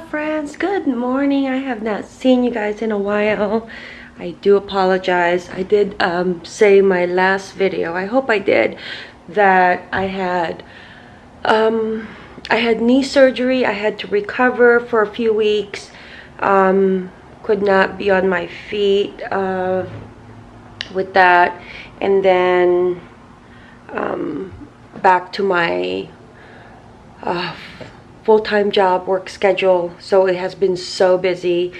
Friends, good morning. I have not seen you guys in a while. I do apologize. I did um, say my last video, I hope I did, that I had um, I had knee surgery. I had to recover for a few weeks. Um, could not be on my feet uh, with that. And then um, back to my uh, full-time job work schedule so it has been so busy.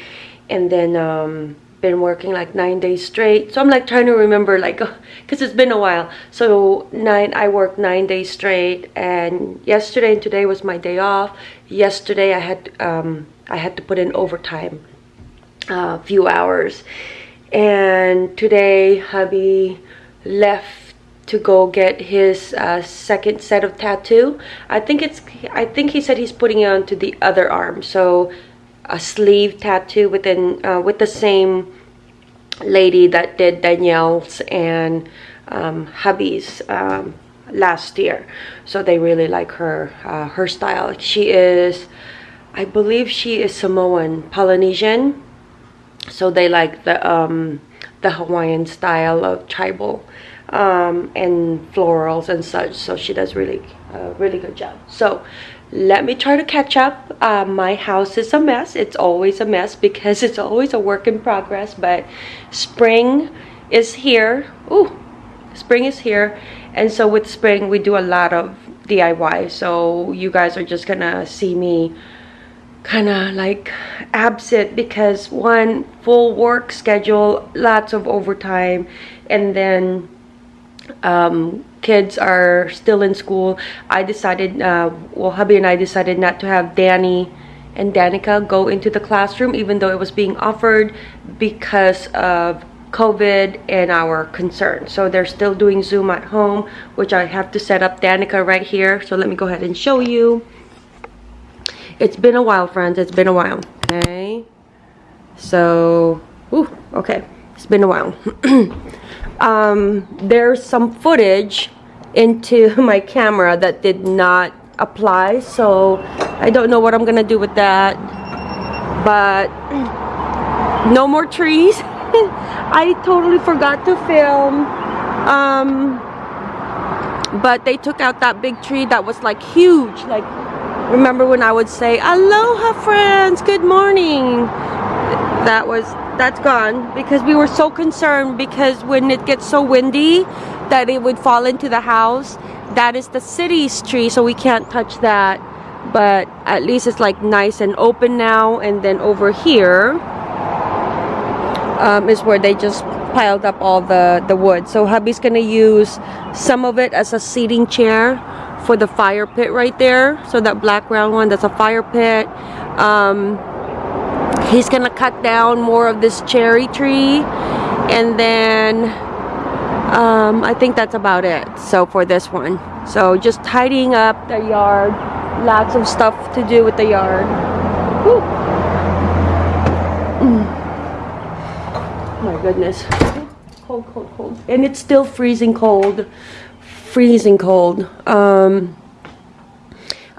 And then um, been working like nine days straight. So i'm like trying to remember like because it's been a while. So nine i worked nine days straight and yesterday and today was my day off. Yesterday i had um, i had to put in overtime a uh, few hours. And today hubby left to go get his uh, second set of tattoo. I think it's I think he said he's putting it onto the other arm. So a sleeve tattoo within uh, with the same lady that did Danielle's and um, hubby's um, last year. So they really like her uh, her style. She is I believe she is Samoan, Polynesian. So they like the um, the Hawaiian style of tribal um, and florals and such so she does really a really good job. So let me try to catch up. Uh, my house is a mess. It's always a mess because it's always a work in progress but spring is here. Ooh, spring is here. And so with spring we do a lot of DIY so you guys are just gonna see me kind of like absent because one full work schedule lots of overtime and then um, kids are still in school, I decided, uh, well, hubby and I decided not to have Danny and Danica go into the classroom, even though it was being offered because of COVID and our concern. So they're still doing Zoom at home, which I have to set up Danica right here. So let me go ahead and show you. It's been a while, friends. It's been a while. Okay. So, ooh, okay. It's been a while. um, there's some footage into my camera that did not apply so I don't know what I'm gonna do with that. But no more trees. I totally forgot to film. Um, but they took out that big tree that was like huge. Like remember when I would say aloha friends. Good morning. That was that's gone because we were so concerned because when it gets so windy that it would fall into the house that is the city's tree so we can't touch that. But at least it's like nice and open now and then over here um, is where they just piled up all the the wood. So hubby's gonna use some of it as a seating chair for the fire pit right there so that black round one that's a fire pit. Um, he's gonna cut down more of this cherry tree and then um, I think that's about it so for this one. So just tidying up the yard. Lots of stuff to do with the yard. Mm. my goodness. Cold cold cold. And it's still freezing cold. Freezing cold. Um,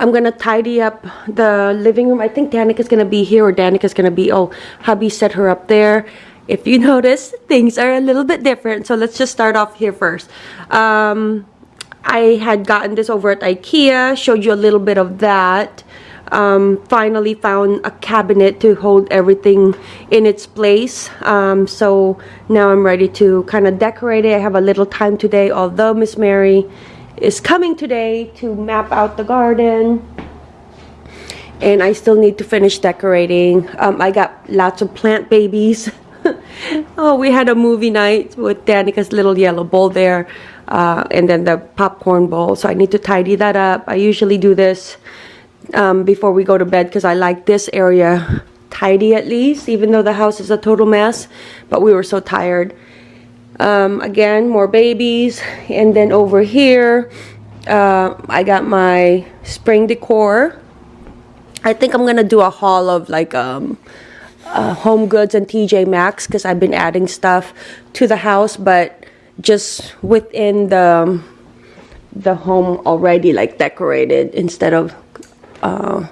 I'm gonna tidy up the living room. I think Danica's gonna be here or Danica's gonna be, oh, hubby set her up there. If you notice, things are a little bit different. So let's just start off here first. Um, I had gotten this over at Ikea, showed you a little bit of that. Um, finally found a cabinet to hold everything in its place. Um, so now I'm ready to kind of decorate it. I have a little time today, although Miss Mary is coming today to map out the garden and I still need to finish decorating. Um, I got lots of plant babies. oh, we had a movie night with Danica's little yellow bowl there uh, and then the popcorn bowl. So I need to tidy that up. I usually do this um, before we go to bed because I like this area tidy at least, even though the house is a total mess. But we were so tired. Um, again, more babies. And then over here, uh, I got my spring decor. I think I'm to do a haul of like um, uh, Home Goods and TJ Maxx because I've been adding stuff to the house, but just within the the home already like decorated instead of uh,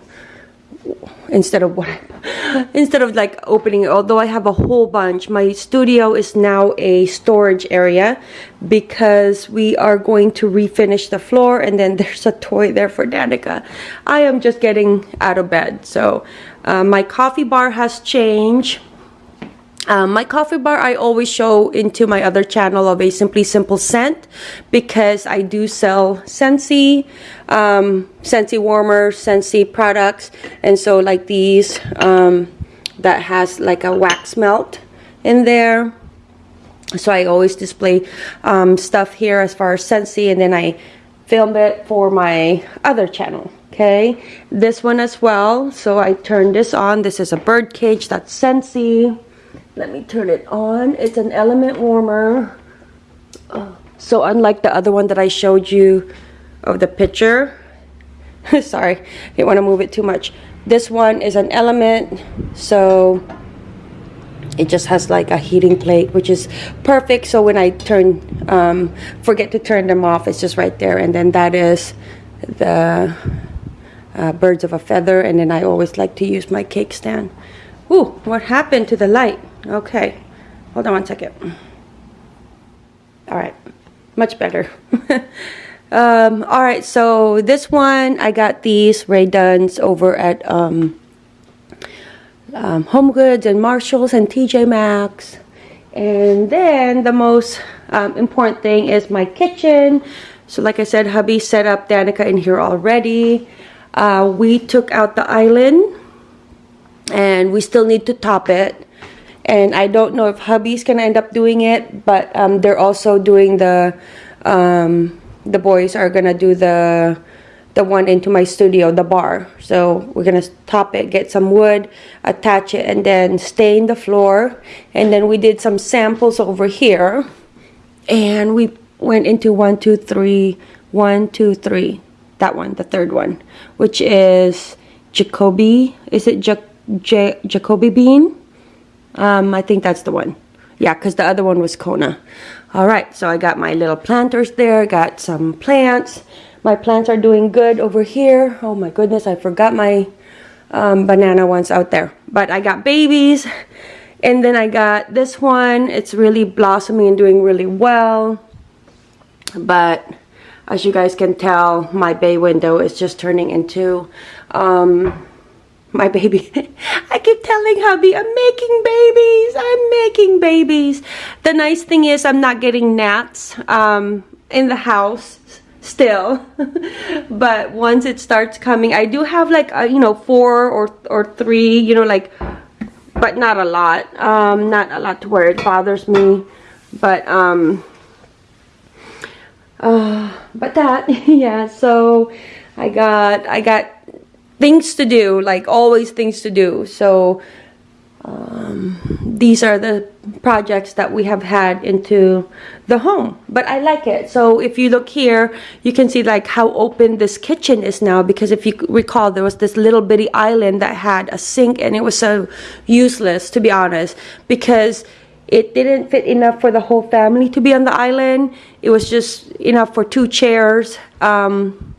instead of what instead of like opening it although I have a whole bunch my studio is now a storage area because we are going to refinish the floor and then there's a toy there for Danica. I am just getting out of bed. So uh, my coffee bar has changed um, my coffee bar I always show into my other channel of a Simply Simple scent because I do sell Scentsy, um, Scentsy warmers, Scentsy products and so like these um, that has like a wax melt in there. So I always display um, stuff here as far as Scentsy and then I film it for my other channel okay? This one as well. So I turn this on. This is a bird cage that's Scentsy let me turn it on. It's an element warmer. Uh, so unlike the other one that I showed you of the picture. Sorry didn't want to move it too much. This one is an element so it just has like a heating plate which is perfect. So when I turn um, forget to turn them off it's just right there. And then that is the uh, birds of a feather. And then I always like to use my cake stand. Ooh, what happened to the light Okay, hold on one second. All right, much better. um, all right, so this one, I got these Rae Dunns over at um, um, Home Goods and Marshalls and TJ Maxx. And then the most um, important thing is my kitchen. So like I said, hubby set up Danica in here already. Uh, we took out the island and we still need to top it and I don't know if hubby's gonna end up doing it but um, they're also doing the um, the boys are gonna do the the one into my studio the bar. So we're gonna top it get some wood attach it and then stain the floor. And then we did some samples over here. And we went into one two three one two three. That one the third one which is Jacoby. Is it ja ja Jacobean um, I think that's the one. Yeah, because the other one was Kona. All right, so I got my little planters there. Got some plants. My plants are doing good over here. Oh my goodness, I forgot my um, banana ones out there. But I got babies. And then I got this one. It's really blossoming and doing really well. But as you guys can tell, my bay window is just turning into um, my baby. I keep telling hubby, I'm making babies. I'm making babies. The nice thing is I'm not getting gnats um, in the house still. but once it starts coming, I do have like, a, you know, four or, or three, you know, like, but not a lot. Um, not a lot to where it bothers me. But, um, uh, but that, yeah, so I got, I got things to do, like always things to do. So um, these are the projects that we have had into the home. But I like it. So if you look here you can see like how open this kitchen is now. Because if you recall there was this little bitty island that had a sink and it was so useless to be honest. Because it didn't fit enough for the whole family to be on the island. It was just enough for two chairs. Um,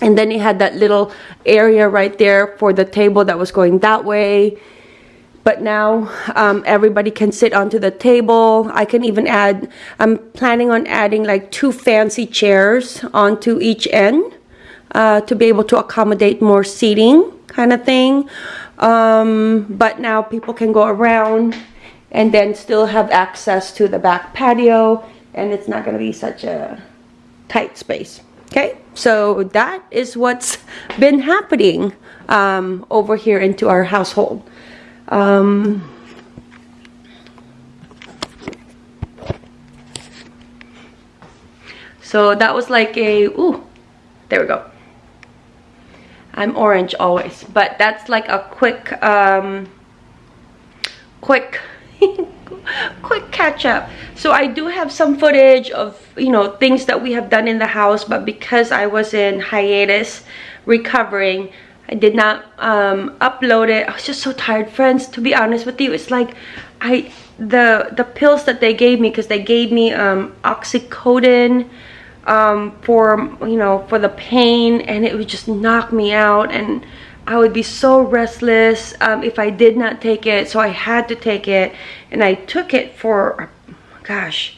and then it had that little area right there for the table that was going that way. But now um, everybody can sit onto the table. I can even add I'm planning on adding like two fancy chairs onto each end uh, to be able to accommodate more seating kind of thing. Um, but now people can go around and then still have access to the back patio and it's not going to be such a tight space Okay, so that is what's been happening um, over here into our household. Um, so that was like a, ooh, there we go. I'm orange always, but that's like a quick, um, quick quick catch up. So i do have some footage of you know things that we have done in the house but because i was in hiatus recovering i did not um, upload it. I was just so tired friends. To be honest with you it's like i the the pills that they gave me because they gave me um oxycodone um, for you know for the pain and it would just knock me out and I would be so restless um, if I did not take it. So I had to take it, and I took it for, gosh,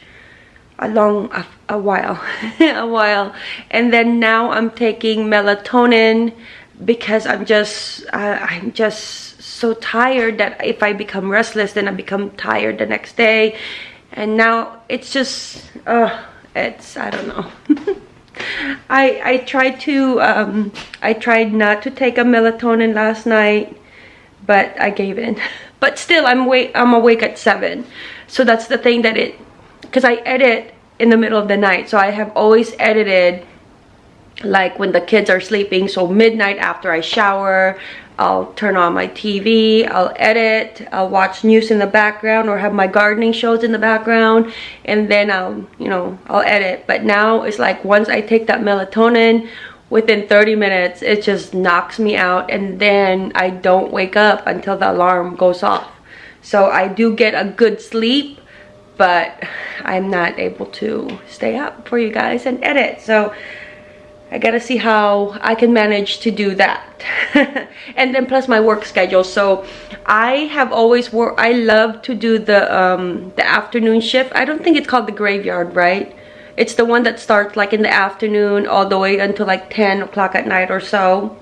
a long a, a while, a while, and then now I'm taking melatonin because I'm just uh, I'm just so tired that if I become restless, then I become tired the next day, and now it's just uh, it's I don't know. I I tried to um, I tried not to take a melatonin last night, but I gave in. But still, I'm wait I'm awake at seven, so that's the thing that it because I edit in the middle of the night, so I have always edited like when the kids are sleeping. So midnight after I shower I'll turn on my TV, I'll edit, I'll watch news in the background or have my gardening shows in the background and then I'll, you know, I'll edit. But now it's like once I take that melatonin, within 30 minutes, it just knocks me out and then I don't wake up until the alarm goes off. So I do get a good sleep, but I'm not able to stay up for you guys and edit. So I gotta see how I can manage to do that. and then plus my work schedule. So I have always worked, I love to do the, um, the afternoon shift. I don't think it's called the graveyard, right? It's the one that starts like in the afternoon all the way until like 10 o'clock at night or so.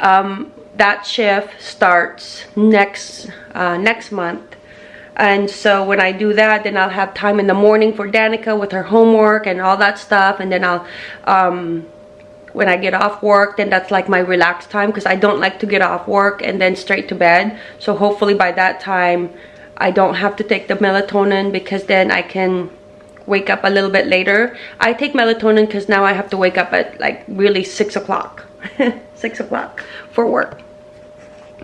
Um, that shift starts next, uh, next month and so when I do that then I'll have time in the morning for Danica with her homework and all that stuff. And then I'll um, when I get off work then that's like my relaxed time because I don't like to get off work and then straight to bed. So hopefully by that time I don't have to take the melatonin because then I can wake up a little bit later. I take melatonin because now I have to wake up at like really six o'clock six o'clock for work.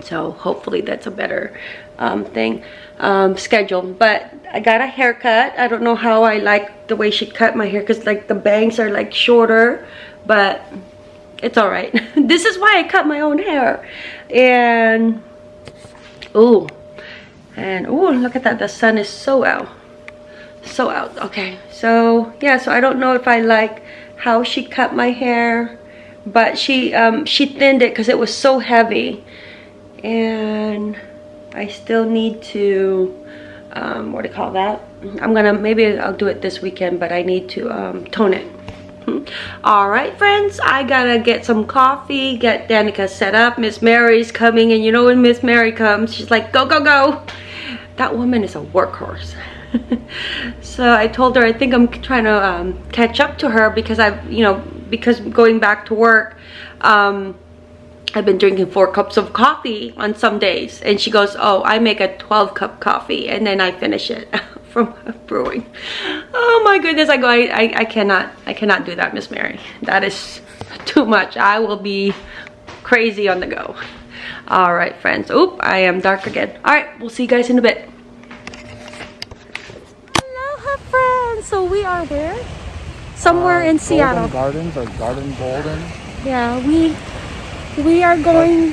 So hopefully that's a better um, thing um, schedule. But I got a haircut. I don't know how I like the way she cut my hair because like the bangs are like shorter but it's all right. This is why I cut my own hair. And oh and oh look at that. The sun is so out. So out. Okay. So yeah so I don't know if I like how she cut my hair but she um, she thinned it because it was so heavy. And I still need to, um, what do you call that? I'm gonna, maybe I'll do it this weekend, but I need to um, tone it. All right, friends, I gotta get some coffee, get Danica set up. Miss Mary's coming, and you know when Miss Mary comes, she's like, go, go, go. That woman is a workhorse. so I told her I think I'm trying to um, catch up to her because I've, you know, because going back to work, um, I've been drinking four cups of coffee on some days. And she goes, oh, I make a 12 cup coffee and then I finish it from brewing. Oh my goodness, I go, I, I, I cannot, I cannot do that, Miss Mary. That is too much. I will be crazy on the go. All right, friends. Oop, I am dark again. All right, we'll see you guys in a bit. Aloha, friends. So we are where? Somewhere uh, in Seattle. Gardens or Garden Golden. Yeah, we we are going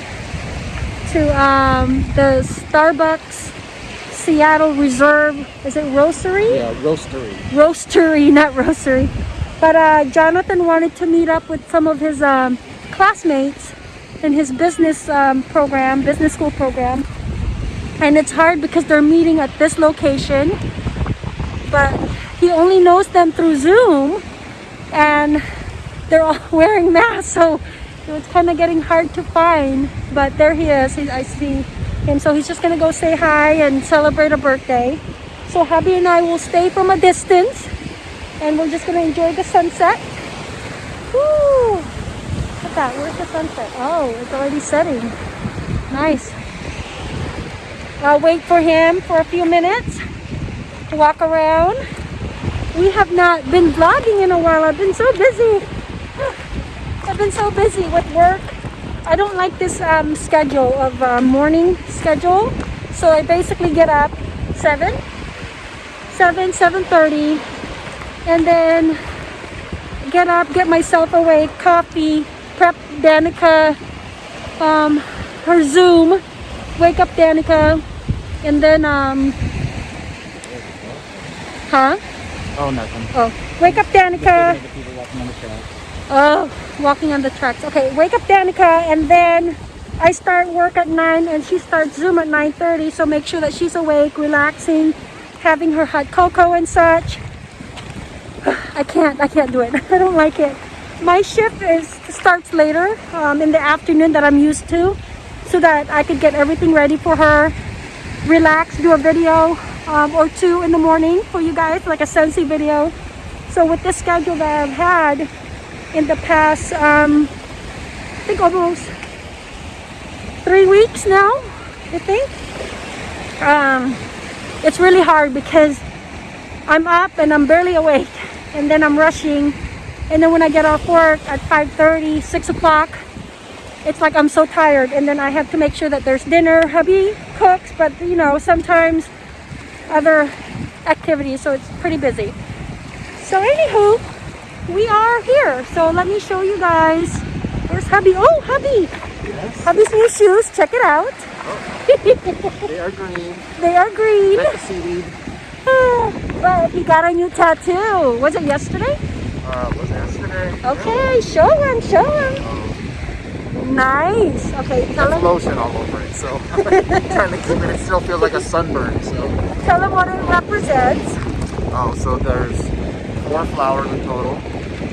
to um, the Starbucks Seattle Reserve. Is it Roastery? Yeah, Roastery. Roastery, not Roastery. But uh, Jonathan wanted to meet up with some of his um, classmates in his business um, program, business school program. And it's hard because they're meeting at this location. But he only knows them through Zoom. And they're all wearing masks. So so it's kind of getting hard to find, but there he is. He, I see him. So he's just to go say hi and celebrate a birthday. So hubby and I will stay from a distance and we're just to enjoy the sunset. Woo! Look at that. Where's the sunset? Oh, it's already setting. Nice. I'll wait for him for a few minutes to walk around. We have not been vlogging in a while. I've been so busy. I've been so busy with work. I don't like this um, schedule of uh, morning schedule. So I basically get up 7, 7, 7.30 and then get up, get myself awake, coffee, prep Danica, um, her Zoom, wake up Danica, and then, um, huh? Oh, nothing. Oh, wake up Danica. Oh, walking on the tracks. Okay, wake up Danica and then I start work at 9 and she starts Zoom at 9.30. So make sure that she's awake, relaxing, having her hot cocoa and such. I can't, I can't do it. I don't like it. My shift is starts later um, in the afternoon that I'm used to so that I could get everything ready for her, relax, do a video um, or two in the morning for you guys, like a Scentsy video. So with this schedule that I've had in the past, um, I think almost three weeks now, I think. Um, it's really hard because I'm up and I'm barely awake and then I'm rushing and then when I get off work at 5.30, 6 o'clock, it's like I'm so tired and then I have to make sure that there's dinner. Hubby cooks, but you know, sometimes other activities, so it's pretty busy. So anywho, we are here. So let me show you guys. There's hubby. Oh, hubby. Yes. Hubby's new shoes. Check it out. They are green. They are green. Seaweed. but he got a new tattoo. Was it yesterday? Uh, was yesterday? Okay, show him, show him. Nice. Okay, tell That's him, lotion all over it, so I'm trying to keep it. It still feels like a sunburn. So, tell him what it represents. oh, so there's four flowers in total.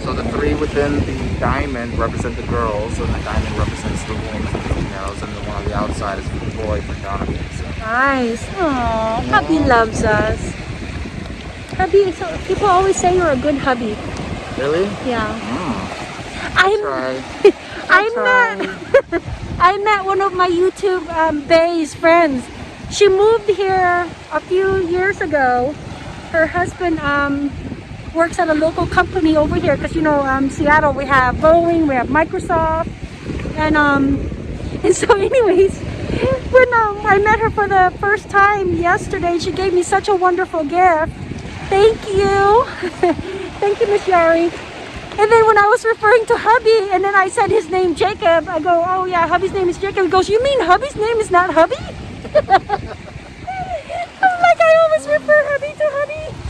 So the three within the diamond represent the girls, and the diamond represents the women, the females, and the one on the outside is the boy for Jonathan. So. Nice. Aww, hubby loves us. Hubby, so people always say you're a good hubby. Really? Yeah. Mm. I'm, Try. I met I met one of my YouTube um, Bay's friends. She moved here a few years ago. Her husband um, works at a local company over here because you know um, Seattle we have Boeing, we have Microsoft, and um, and so anyways, when um, I met her for the first time yesterday, she gave me such a wonderful gift. Thank you, thank you, Miss Yari. And then when I was referring to hubby, and then I said his name Jacob, I go, oh yeah, hubby's name is Jacob. He goes, you mean hubby's name is not hubby? I'm like, I always refer hubby to hubby.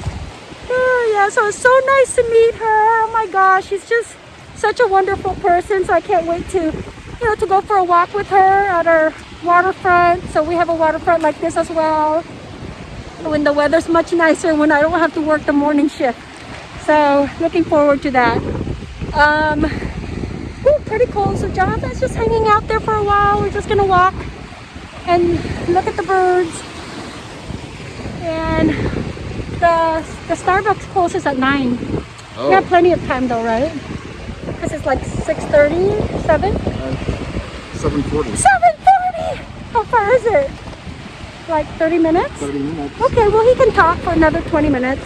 Oh yeah, so it's so nice to meet her. Oh my gosh, she's just such a wonderful person. So I can't wait to, you know, to go for a walk with her at our waterfront. So we have a waterfront like this as well. When the weather's much nicer, when I don't have to work the morning shift. So looking forward to that. Um, ooh, pretty cool. So Jonathan's just hanging out there for a while. We're just gonna walk and look at the birds. And the the Starbucks closes at nine. We have Oh, plenty of time though, right? Because it's like 6.30, 7? 740. 7.30! How far is it? Like 30 minutes? 30 minutes. Okay, well he can talk for another 20 minutes.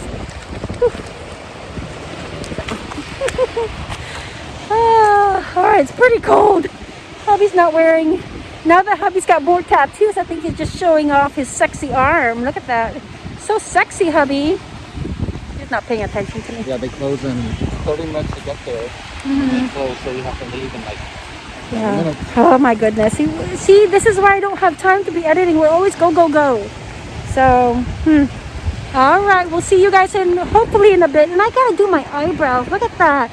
Ah, all right, it's pretty cold. Hubby's not wearing, now that hubby's got more tattoos, I think he's just showing off his sexy arm. Look at that. So sexy, hubby. He's not paying attention to me. Yeah, they close in 30 minutes to get there. Mm-hmm. They close, so you have to leave in like Yeah. minutes. Oh my goodness. See, see, this is why I don't have time to be editing. We're always go, go, go. So, hmm. All right, we'll see you guys in hopefully in a bit. And I gotta do my eyebrows. Look at that.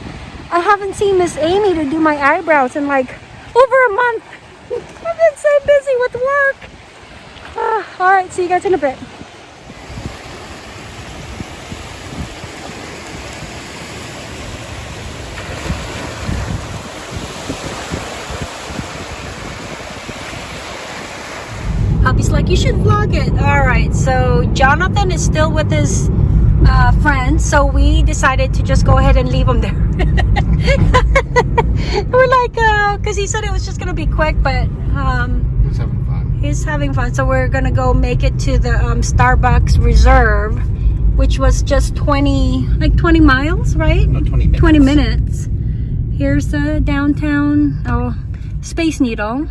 I haven't seen Miss Amy to do my eyebrows in like over a month. I've been so busy with work. Ah, all right, see you guys in a bit. Hubby's like, you should vlog it. All right, so Jonathan is still with his uh, friends, so we decided to just go ahead and leave him there. We're like, uh, because he said it was just gonna be quick, but um, Who's having fun? he's having fun. So we're gonna go make it to the um, Starbucks Reserve, which was just 20, like 20 miles, right? No, 20 minutes. 20 minutes. Here's the downtown oh, Space Needle.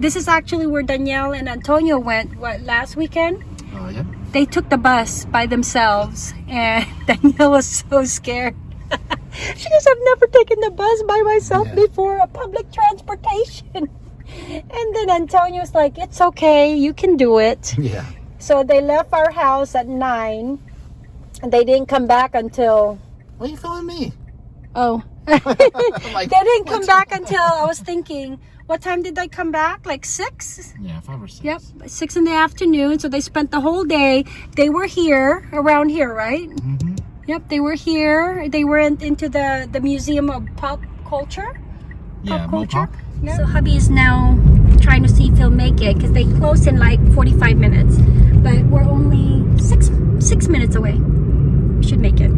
This is actually where Danielle and Antonio went, what, last weekend? Oh, yeah. They took the bus by themselves and Danielle was so scared. she goes, I've never taken the bus by myself Yeah. before, a public transportation. And then Antonio's like, it's okay, you can do it. Yeah. So they left our house at 9 and they didn't come back until Why are you filming me? Oh, like, They didn't come back until I was thinking, what time did they come back? Like six? yeah, five or six. Yep, six in the afternoon. So they spent the whole day. They were here, around here, right? hmm Yep, they were here. They were in, into the the Museum of Pop Culture. Yeah, Pop culture. Mopop. So hubby is now trying to see if he'll make it because they close in like 45 minutes, but we're only six six minutes away. We should make it.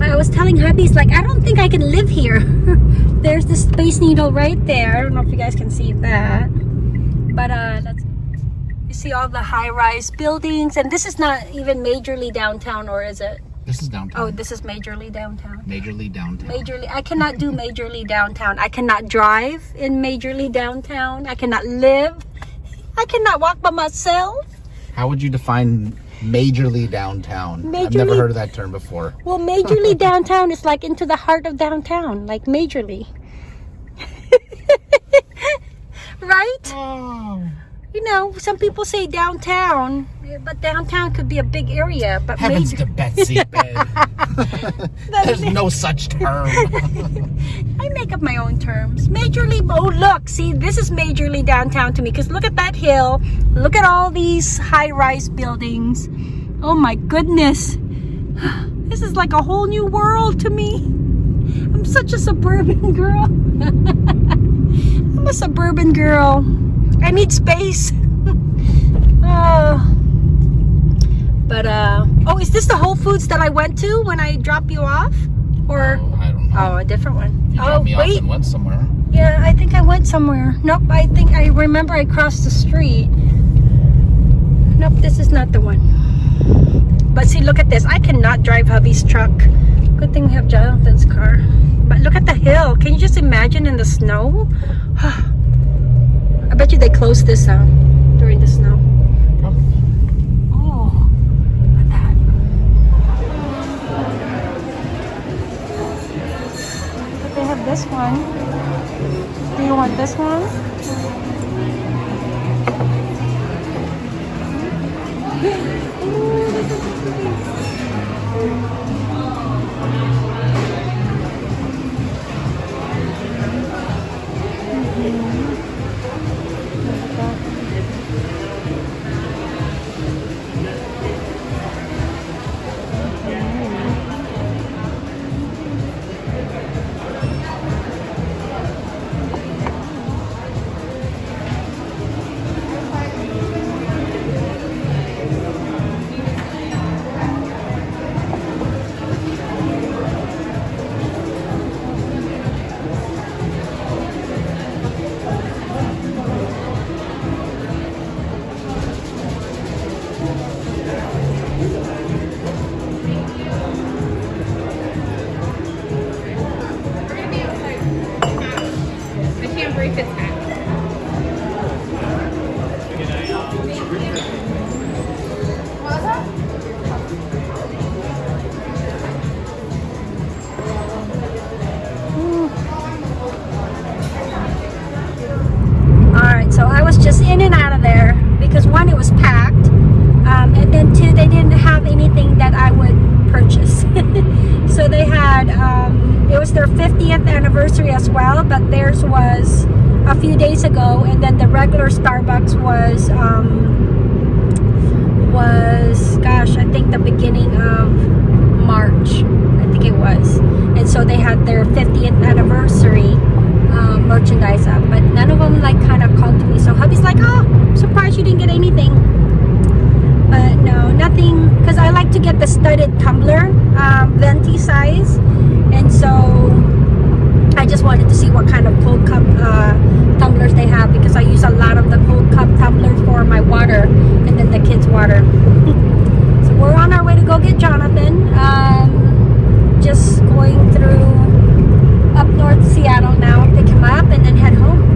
But I was telling hubby's like I don't think I can live here. There's the Space Needle right there. I don't know if you guys can see that, but uh, that's you see all the high-rise buildings, and this is not even majorly downtown, or is it? This is downtown. Oh, this is majorly downtown. Majorly downtown. Majorly, I cannot do majorly downtown. I cannot drive in majorly downtown. I cannot live. I cannot walk by myself. How would you define majorly downtown? I've never heard of that term before. Well, majorly downtown is like into the heart of downtown, like majorly. right? Oh. You know, some people say downtown, but downtown could be a big area. But Heavens major- to Betsy, babe. There's no such term. I make up my own terms. Majorly, oh look, see, this is majorly downtown to me because look at that hill. Look at all these high-rise buildings. Oh my goodness. This is like a whole new world to me. I'm such a suburban girl. I'm a suburban girl. I need space. oh. But, uh, oh, is this the Whole Foods that I went to when I dropped you off? Or, Oh, I don't know. oh, a different one. you oh, dropped me off wait. and went somewhere. Yeah, I think I went somewhere. Nope, I think I remember I crossed the street. Nope, this is not the one. But see, look at this. I cannot drive hubby's truck. Good thing we have Jonathan's car. But look at the hill. Can you just imagine in the snow? I bet you they closed this out during the snow. Oh, look at that. But they have this one. Do you want this one? the beginning of March, I think it was. And so they had their 50th anniversary uh, merchandise up, but none of them like kind of called to me. So hubby's like, oh, I'm surprised you didn't get anything. But no, nothing, because I like to get the studded tumbler, um, venti size. And so I just wanted to see what kind of cold cup uh, tumblers they have because I use a lot of the cold cup tumblers for my water and then the kids water we're on our way to go get Jonathan. Um, just going through up north Seattle now, pick him up, and then head home.